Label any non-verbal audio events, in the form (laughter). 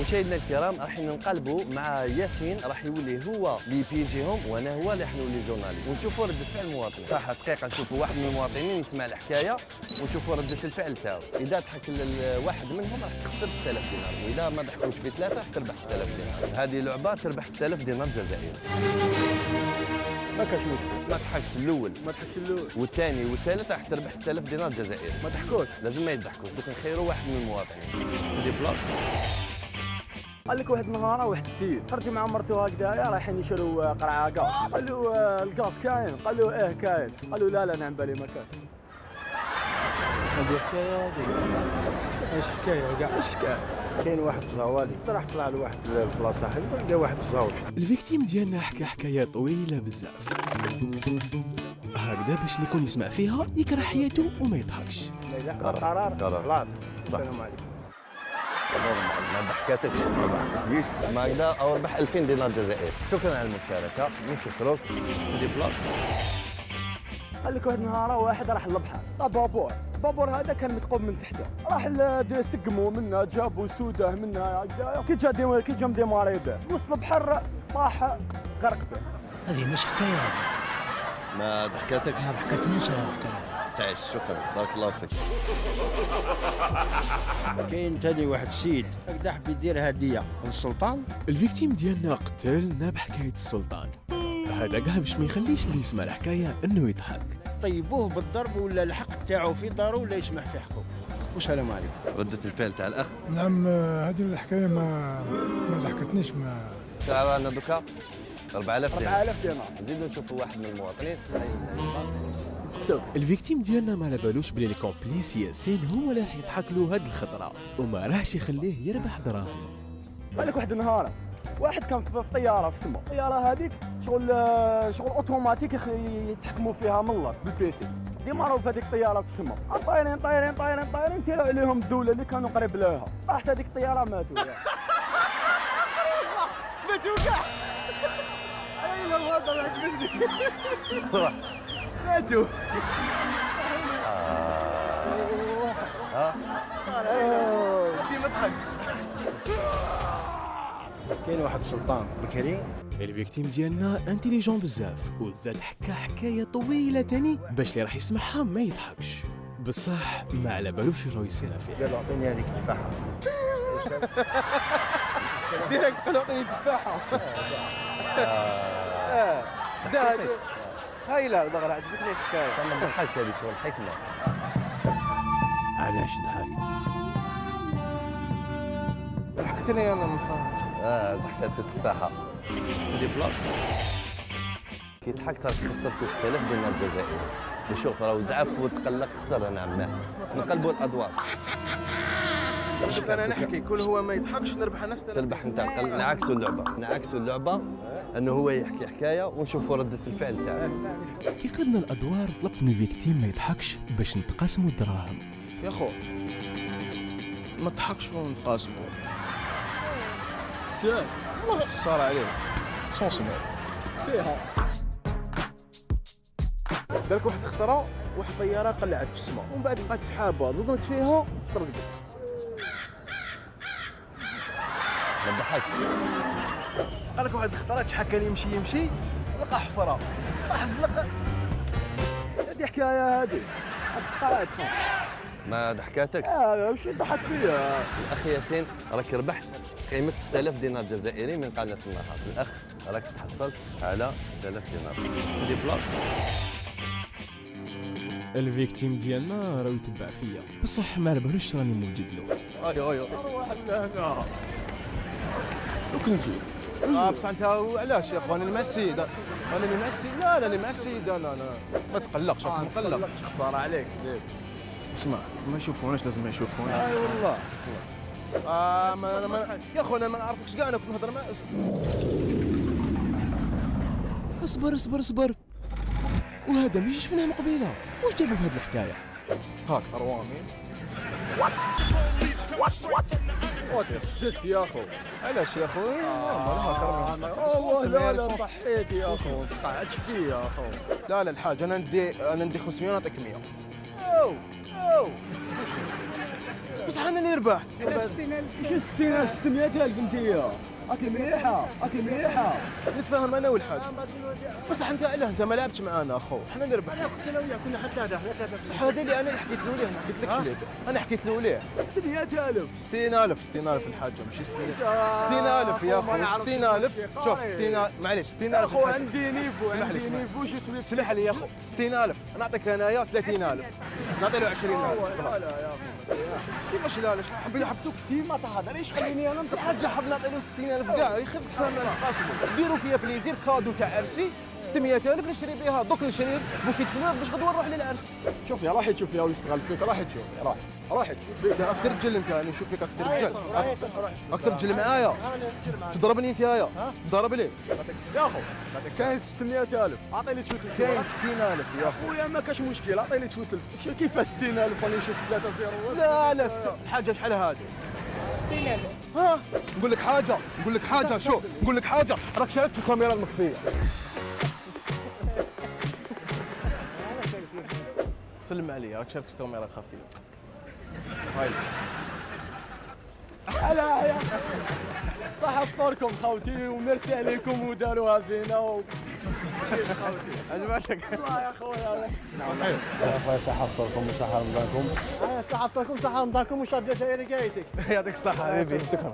مشاهدينا الكرام راح ننقلبوا مع ياسين راح يولي هو اللي بيجيهم وأنا هو اللي حنولي جورناليست. ونشوفوا ردة فعل المواطنين. صح دقيقة نشوفوا واحد من المواطنين يسمع الحكاية ونشوفوا ردة الفعل تاعو. إذا ضحك واحد منهم راح تخسر 6000 دينار. وإذا ما ضحكوش في ثلاثة تربح 6000 دينار. هذه لعبة تربح 6000 دينار جزائري. ما كاش مشكل. ما تضحكش الأول. ما تحكش الأول. والثاني والثالث راح تربح 6000 دينار جزائري ما تحكوش. لازم ما يضحكوش. دوك نخيروا واحد من المواطنين. Déplace قال لك واحد النهار واحد السيد. خرج مع مرته هكذايا رايحين يشروا قرعة كاف قال له آه، الكاف كاين. قال له إيه كاين. قال له لا لا نعم بالي ما كاين. هذه حكاية هذه. إيش حكاية؟ كاع إيش حكاية؟ كاين واحد الزوالي راح طلع لواحد البلاصة حلوة لقى واحد الزوج. ال victime ديالنا حكى حكاية طويلة بزاف. هكذا باش اللي يكون يسمع فيها يكره حياته وما يضحكش. قرار. قرار. خلاص. صح. السلام عليكم. ما ضحكاتكش ما هكذا أو ربح 2000 دينار جزائري. شكرا على المشاركة. نشكرك. دي بلاص. قال لك واحد النهار واحد راح للبحر. طاب بابور البابور هذا كان متقوم من تحته. راح دي- سقموا منه جابوا سوده هكذايا كي جا ديما كي جا مديماري به في وسط البحر طاح غرق به. هذه مش حكاية هذه ما ضحكاتكش ما ضحكتنيش الحكاية. تعيش شكرا. بارك الله فيك. كاين تاني واحد السيد هكذا حب يدير هدية. للسلطان ال victime ديالنا قتلنا بحكاية السلطان. هذا كاع باش ما يخليش اللي يسمع الحكاية إنه يضحك. طيبوه بالضرب ولا الحق تاعو في دارو ولا يسمح في حقه والسلام عليكم. ردة الفعل تاع الأخ. نعم آه، هذه الحكاية ما ما ضحكتنيش ما شعر أنا دوكا 4000 دينار. 4000 دينار. نزيدو نشوفوا واحد من المواطنين. ال victime ديالنا ما على بالوش بلي ال complice ياسين هو اللي راح يضحك له هاد الخطرة. وما راحش يخليه يربح دراهم. قال لك واحد النهار؟ واحد كان في طيارة في السماء الطياره هذيك شغل شغل أوتوماتيك يتحكموا فيها من الله بال PC. ديما راهو في هذيك الطيارة في السماء طايرين طايرين طايرين طايرين تيروا عليهم الدولة اللي كانوا قريب لها. راحت هذيك الطيارة ماتوا. (laughs) ماتوا كاع. اي لا الوضع عجبتني ماتوا. بدي مضحك. كاين واحد السلطان بكري. ال victime ديالنا intelligent بزاف وزاد حكى حكاية طويلة تاني باش اللي راح يسمعها ما يضحكش. بصح ما على بالوش شنو يسنى فيه قال اعطيني هذيك التفاحة. (laughs) direct قال اعطيني تفاحه (laughs) آه. ده هاي لا دغرا عجبتني الحكاية. ما ضحكش هذيك شغل حكمة. علاش ضحكت؟ ضحكتني أنا من آه ضحكات التفاحة. Déplace كي ضحكت راك خسرت 6000 دينار جزائري وشوف راه زعف وتقلق خسر أنا عماه نقلبوا الأدوار. أنا نحكي كل هو ما يضحكش نربح أنا تربح أنت نعكسوا اللعبة. نعكسوا اللعبة. إنه هو يحكي حكاية ونشوفوا ردة الفعل تاعه كي قلبنا الأدوار طلبت من الفيكتيم ما يضحكش باش نتقاسموا الدراهم. يا خو ما تضحكش ونتقاسموا سام والله خساره عليه. سمع فيها. بالك واحد اخترع واحد طيارة قلعت في السماء. ومن بعد لقات سحابه صدمت فيها طردت ما تضحكش قال لك واحد اخترع شحال كان يمشي يمشي لقى حفرة. راح زلق هذه حكاية هذه ما ضحكاتك آه وش ضحك فيها الأخ ياسين راك ربحت قيمة 6000 دينار جزائري من قناة النهار الأخ راك تحصلت على 6000 دينار. دي بلاص. الفيكتيم ديالنا راه يتبع فيا. بصح ما على بالوش راني موجد له. اي اي روح لهنا. دوك نجي. آه بصح أنت علاش يا اخوان المسيد أنا اللي مع السيد لا لا اللي مع السيد أنا أنا ما تقلقش. راك مقلق خساره عليك. اسمع ما يشوفوناش لازم ما يشوفونا أي والله. آه ما أنا ما يا اخو أنا ما نعرفكش كاع أنا كنت نهضر مع اصبر اصبر اصبر. وهذا مش شفناه من قبيلة. واش جابوا في هذه الحكاية؟ هاك أروامي. دس يا أخو؟ علاش يا أخو؟ والله لا لا صحيت يا أخو. قعدت فيه يا أخو. لا لا الحاج أنا ندي أنا ندي 500 نعطيك 100 أو أو. بصح أنا اللي ربحت. شو 60000 600000 أنت أكل مليحة أكل مليحة. نتفاهم أنا والحاج. بصح أنت لا أنت ما لعبتش معانا أخو. حنا اللي ربحنا كنت أنا وياه كنا حتى هذا حنا ثلاثة بصح هذا اللي أنا حكيت له ليه؟ ما حكيت لكش ليه أنا حكيت له ليه؟ 600000 60000 60000 الحاجة ماشي 60000 يا أخو نعرفش 60000 نمشي شوف قايل. 60000 معليش 60000 أخو. عندي نيفو عندي. نيفو شو اسمه؟ اسمح لي يا أخو. 60000 نعطيك انايا 30000 نعطي له 20000 لا لا يا اخو كيفاش لا لا حبيت حبسوك كثير ما تهضر ليش خليني أنا؟ الحاج حاب نعطي له 60000 كاع يخف تفهم أنا قاسمه ديروا فيا بليزير كادو تاع عرسي 600000 نشري بها دوك نشري بوكيت فلوس باش غدوة نروح للعرس شوف يا راح تشوف يا ويستغل فيك راح تشوف راح راح تشوف. أكثر رجل انت أنا نشوف فيك أكثر رجل أكثر رجل معايا تضربني أنت يايا ضرب لي. يا أخو. كاين 600000 اعطيني تشوت كاين 60000 يا أخو. خويا ما كاش مشكل. اعطيني تشوت شو كيف 60000 راني نشوف 3 0 لا لا ست... الحاجة شحال هذه 60000 ها نقول لك حاجة نقول لك حاجة شوف نقول لك حاجة راك شاركت في الكاميرا المخفية. سلم علي راك شاركت في الكاميرا الخفيه هاي. هلا صح افطركم خوتي وميرسي عليكم وداروها فينا و... عجبتك الله يا خويا صح افطركم وصح رمضانكم صح افطركم صح رمضانكم وشاد جزائري يعطيك الصحة. حبيبي شكرا